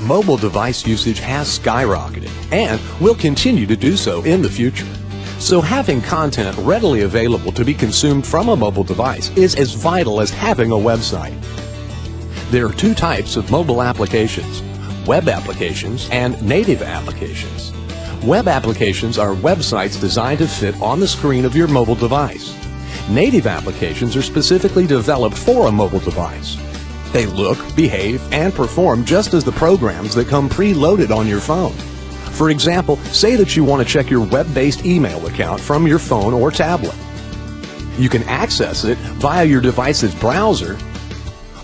Mobile device usage has skyrocketed and will continue to do so in the future. So having content readily available to be consumed from a mobile device is as vital as having a website. There are two types of mobile applications, web applications and native applications. Web applications are websites designed to fit on the screen of your mobile device. Native applications are specifically developed for a mobile device. They look, behave, and perform just as the programs that come preloaded on your phone. For example, say that you want to check your web-based email account from your phone or tablet. You can access it via your device's browser,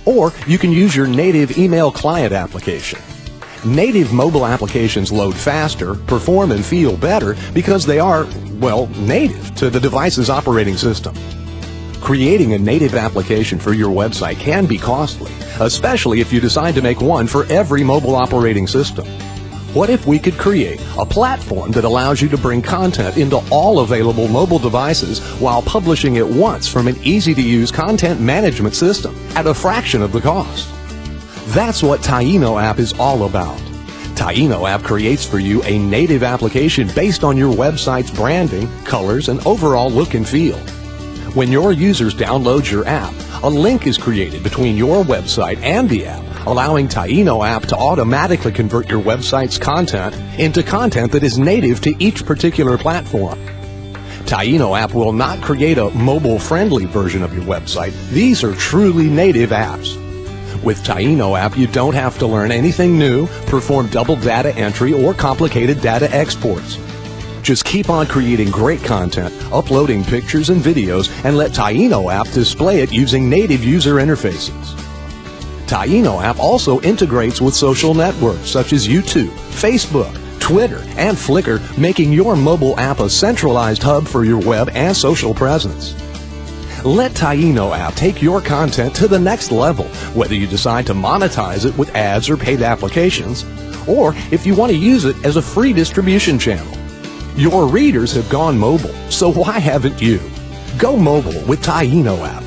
or you can use your native email client application. Native mobile applications load faster, perform and feel better because they are, well, native to the device's operating system. Creating a native application for your website can be costly, especially if you decide to make one for every mobile operating system. What if we could create a platform that allows you to bring content into all available mobile devices while publishing it once from an easy-to-use content management system at a fraction of the cost? That's what Taino app is all about. Taino app creates for you a native application based on your website's branding, colors, and overall look and feel. When your users download your app, a link is created between your website and the app allowing Taino app to automatically convert your website's content into content that is native to each particular platform. Taino app will not create a mobile-friendly version of your website. These are truly native apps. With Taino app, you don't have to learn anything new, perform double data entry, or complicated data exports. Just keep on creating great content, uploading pictures and videos, and let Taino app display it using native user interfaces. Taino app also integrates with social networks such as YouTube, Facebook, Twitter, and Flickr, making your mobile app a centralized hub for your web and social presence. Let Taino app take your content to the next level, whether you decide to monetize it with ads or paid applications, or if you want to use it as a free distribution channel. Your readers have gone mobile, so why haven't you? Go mobile with Taino app.